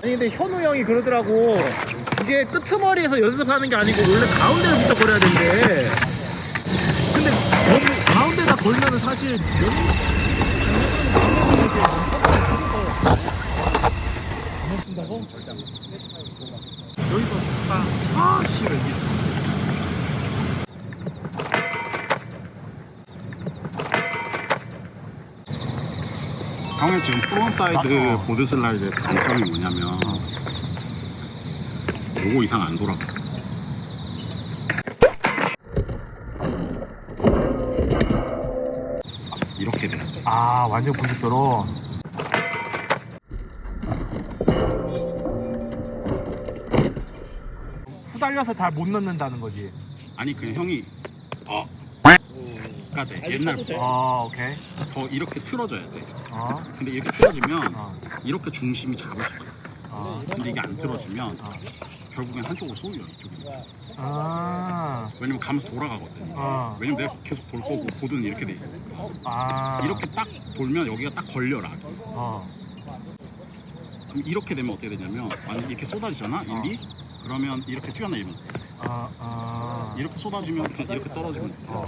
아니 근데 현우 형이 그러더라고. 이게 끄트머리에서 연습하는 게 아니고 원래 가운데부터 걸어야 된대. 근데 너무 가운데다 걸면은 사실 여기서 아 씨발 이게 형의 지금 frontside board slide의 단점이 뭐냐면 요거 이상 안 돌아가. 이렇게 돼. 아 완전 90도로. 후달려서 잘 못 넣는다는 거지. 아니 그냥 형이 어 가 돼. 옛날 아 오케이 더 이렇게 틀어져야 돼. 어, 근데 이렇게 틀어지면 어, 이렇게 중심이 잡을 수가 있어. 어. 근데 이게 안 틀어지면 결국엔 한쪽으로 쏠려 이쪽이. 아, 왜냐면 가면서 돌아가거든. 어, 왜냐면 내가 계속 돌 거고 보드는 이렇게 돼 있으니까. 아, 이렇게 딱 돌면 여기가 딱 걸려라. 어, 그럼 이렇게 되면 어떻게 되냐면 만약 이렇게 쏟아지잖아 일이 그러면 이렇게 튀어나오면 돼. 아, 아, 이렇게 쏟아지면 그냥 이렇게 떨어지면 돼. 어.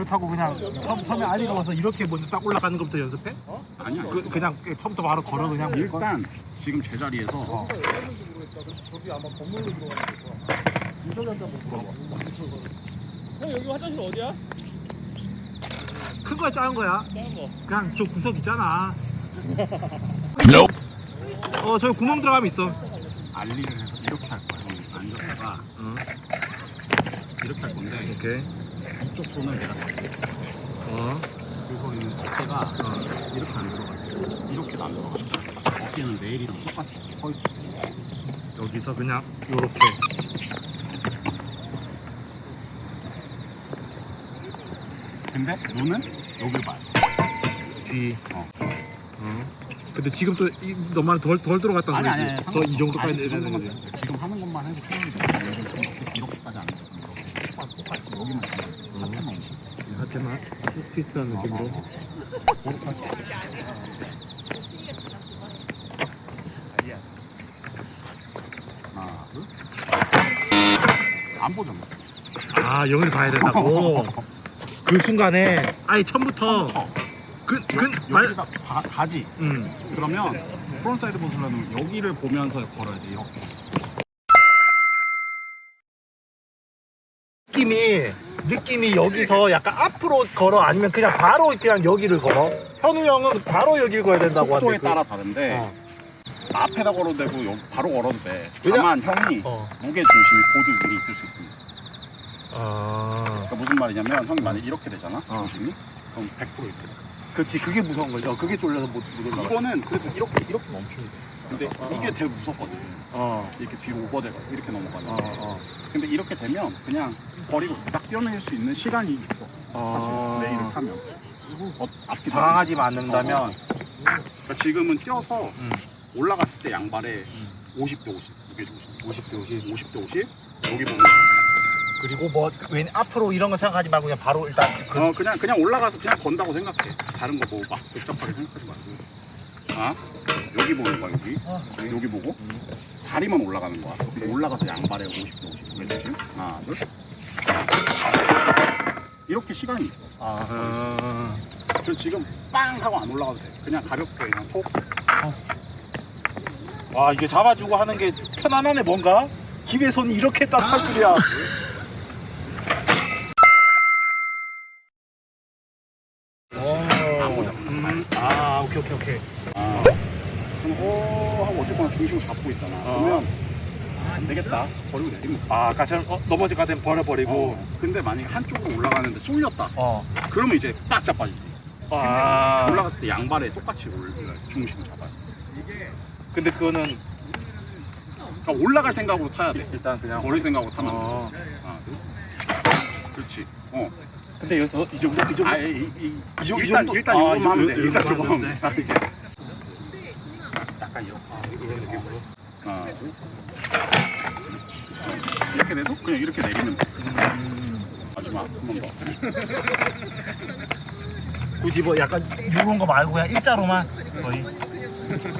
그렇다고 그냥 처음, 처음에 아리가 와서 이렇게 먼저 딱 올라가는 것부터 연습해? 아니야. 그, 그냥 처음부터 바로 걸어 그냥 일단 지금 제자리에서 어. 형 여기 화장실 어디야? 큰 거야 작은 거야? 작은 거. 그냥 저 구석 있잖아 어 저기 구멍 들어가면 있어 알리를 해서 이렇게 할 거야. 앉았다가 이렇게 할 건데 오케이 이쪽 손을 내가 잡고 어 그리고 있는 어깨가 이렇게 안 들어가. 이렇게도 안 들어가. 어깨는 내일이랑 똑같이 서 있어. 여기서 그냥 요렇게 근데 눈은 여길 봐요. 뒤 어. 어. 근데 지금 또 이, 너무 덜, 덜 들어갔다는 거지. 더 이 정도까지 이 내려야 되는 거지 돼. 지금 하는 것만 해도 충분히 돼. 이렇게까지 안 돼. 똑같이 여기만. 하지만 트위스트한 느낌으로 하나, 둘. 안 보잖아. 아 영을 봐야 된다고 그 순간에 아예 처음부터 그, 그, 말, 여기가 가, 가지. 음. 그러면 프론사이드 보스라는 여기를 보면서 걸어야지 이렇게. 느낌이 느낌이 여기서 약간 앞으로 걸어 아니면 그냥 바로 그냥 여기를 걸어 현우 형은 바로 여기를 걸어야 된다고 속도에 하는데 따라 다른데 어. 앞에다 걸어도 되고 여기 바로 걸어도 돼. 왜냐- 다만 형이 어. 무게 중심이 보드 위에 있을 수 있습니다. 아 그러니까 무슨 말이냐면 형이 만약 이렇게 되잖아. 어. 중심이 그럼 100% 있어. 그렇지 그게 무서운 거죠 그게 쫄려서 못, 못 올라가 이거는 그래도 이렇게 이렇게 멈추면 돼. 근데 어. 이게 되게 무섭거든. 어, 이렇게 뒤로 오버돼가 이렇게 넘어가는. 어, 어. 근데 이렇게 되면 그냥 버리고 딱 뛰어낼 수 있는 시간이 있어. 사실 어. 레일을 타면. 어, 앞뒤 당하지 않는다면? 그러니까 지금은 뛰어서 음. 올라갔을 때 양발에 음. 50대 50 무게 중심 50대 50 50대 50 여기 보면. 그리고 뭐웬 앞으로 이런 거 생각하지 말고 그냥 바로 일단 그, 어 그냥 그냥 올라가서 그냥 건다고 생각해. 다른 거 뭐 막 복잡하게 생각하지 말고. 아? 여기 보는 거야 여기? 어. 여기 보고 다리만 올라가는 거야 올라가서 양발에 50대 50 무게 중심 하나 둘. 이렇게 시간이 있어. 아, 그래서 지금 빵 하고 안 올라가도 돼. 그냥 가볍게 그냥 톡. 와 이게 잡아주고 하는 게 편안하네 뭔가? 기계 손이 이렇게 딱할 줄이야 안 보자 음, 아 오케이 오케이 오케이 아, 그럼 어쨌거나 중심을 잡고 있잖아. 어. 그러면 아, 안 되겠다. 버리고 내리면 돼. 아 아까 전 어, 넘어질 것 같으면 버려버리고 어. 근데 만약에 한쪽으로 올라가는데 쏠렸다. 어. 그러면 이제 딱 자빠지지. 아 올라갔을 때 양발에 똑같이 올 중심을 잡아야 돼. 근데 그거는 그러니까 올라갈 생각으로 타야 돼. 일단 그냥 버릴 생각으로 타면 안 돼. 어. 하나, 둘. 그렇지. 어. 근데 여기서 이 정도 이 정도 아, 이, 이, 이 정- 이 일단 정도? 일단 아, 이거만 이 정도, 하면 돼. 이 일단 하면 하면 돼. 아, 이렇게. 돼도 그냥 이렇게 내리면 돼. 마지막 한 번 더. 굳이 뭐 약간 이런 거 말고 그냥 일자로만 거의.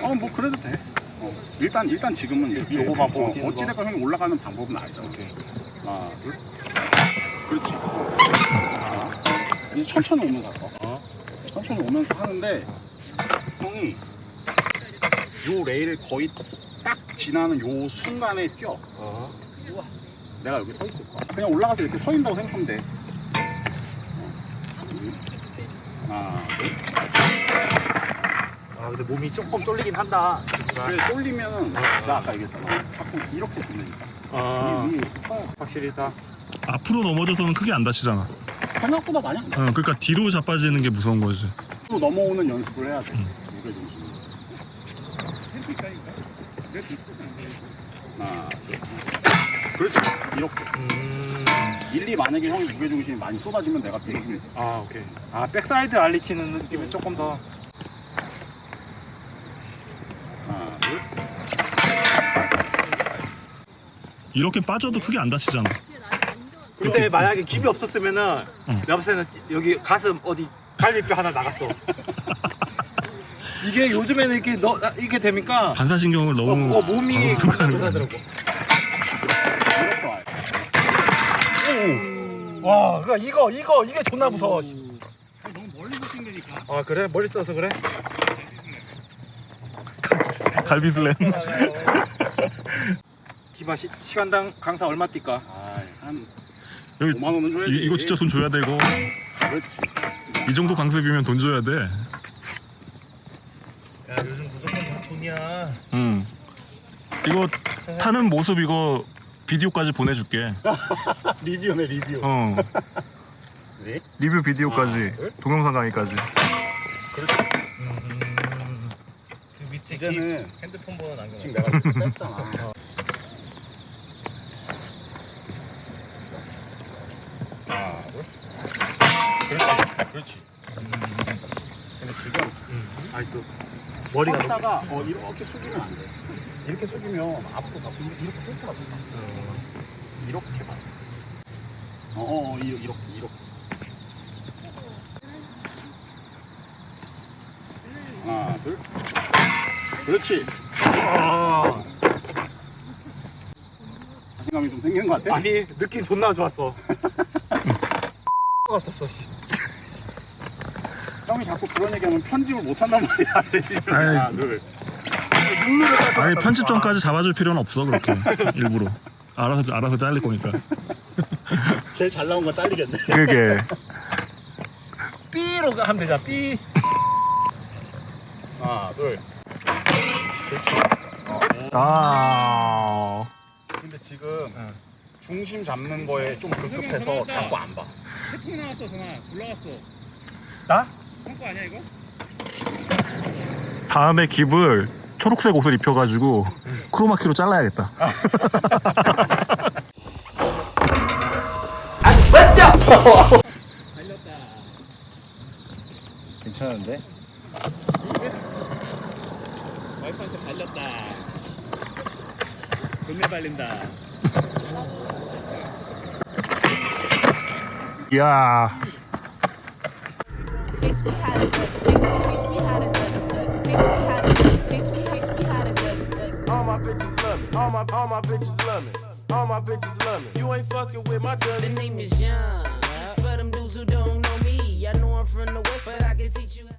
어, 뭐 그래도 돼. 어, 일단 일단 지금은 요거만 어, 버티는 거. 어찌됐건 형이 올라가는 방법은 알죠. 오케이. 하나, 둘. 그렇지. 자, 이제 천천히 오면서 할까? 어. 천천히 오면서 하는데 형이 요 레일을 거의 딱 지나는 요 순간에 뛰어. 어. 내가 여기 서 있을 거야. 그냥 올라가서 이렇게 서 있다고 생각하면 돼. 어. 하나, 둘. 아 근데 몸이 조금 쫄리긴 한다. 그래 쏠리면은 나 아까 얘기했잖아. 자꾸 이렇게 돌리니까. 아이 커요. 확실히 다. 앞으로 넘어져서는 크게 안 다치잖아. 생각보다 많이 안 나. 어, 그러니까 뒤로 자빠지는 게 무서운 거지. 또 넘어오는 연습을 해야 돼. 무게 중심. 하나, 둘. 그렇지. 이렇게. 음. 일리 만약에 형이 무게 중심이 많이 쏟아지면 내가 대신 아 오케이. 아 backside ollie 치는 느낌이 조금 더. 하나, 둘. 이렇게 빠져도 크게 안 다치잖아. 근데 만약에 깁이 없었으면은 응. 내가 봤을 때는 여기 가슴 어디 갈비뼈 하나 나갔어. 이게 요즘에는 이렇게 너 아, 이게 되니까 반사신경을 어, 너무 어, 몸이 과소평가하는 거야. 하더라고. 이렇게 와요. 와, 그러니까 이거 이거 이게 존나 무서워. 너무 멀리서 뛴다니까. 아 그래 머리 써서 그래? 갈비슬램. 기바 시, 시간당 강사 얼마 뛸까? 아, 한 여기 5만 원은 줘야지. 이, 이거 진짜 돈 줘야 되고 그렇지. 이 정도 강습이면 돈 줘야 돼. 야 요즘 무조건 다 돈이야. 응. 이거 타는 모습 이거 비디오까지 보내줄게. 리뷰네 리뷰. 어. 네? 리뷰 비디오까지 아? 동영상 강의까지. 그 밑에 이제는 핸드폰 번호 남겨. 지금 내가 뺐잖아. 하나, 둘. 그렇지. 그렇지. 근데 지금 아니 또 머리가 너무 하다가 어, 이렇게 숙이면 안 돼. 이렇게 숙이면 앞으로 가 이렇게 뺄것 같아. 이렇게 봐. 어, 어, 어, 이- 이렇게, 이렇게. 하나, 둘. 그렇지. 아, 자신감이 좀 생긴 것 같아. 아니 느낌 존나 좋았어. 같았어 씨. 형이 자꾸 그런 얘기하면 편집을 못 한단 말이야. 아이. 룰루를 짤것 아니 같다고. 편집점까지 잡아줄 필요는 없어 그렇게 일부러. 알아서 알아서 잘릴 거니까. 제일 잘 나온 건 잘리겠네. 그게 B로 하면 되잖아. B. 하나, 둘. 아 근데 지금 중심 잡는 거에 좀 급급해서 자꾸 안 봐. 태풍 나왔어 동아 올라갔어 나? 한거 아니야 이거? 다음에 깁을 초록색 옷을 입혀가지고 크로마키로 잘라야겠다. 달렸다 괜찮은데? 와이프한테 달렸다 존내 달린다 이야 All my bitches love me. All my all my bitches love me. All my bitches love me. You ain't fucking with my The name is Young. For them dudes who don't know me, I know I'm from the west, but I can teach you.